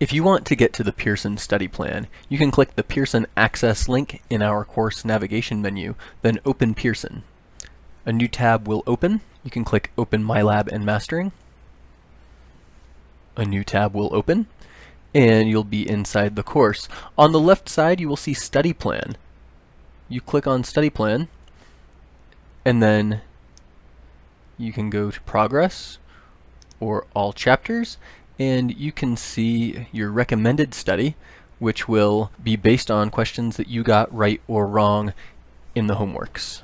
If you want to get to the Pearson study plan, you can click the Pearson Access link in our course navigation menu, then open Pearson. A new tab will open. You can click Open MyLab and Mastering. A new tab will open, and you'll be inside the course. On the left side, you will see Study Plan. You click on Study Plan, and then you can go to Progress or All Chapters, and you can see your recommended study, which will be based on questions that you got right or wrong in the homeworks.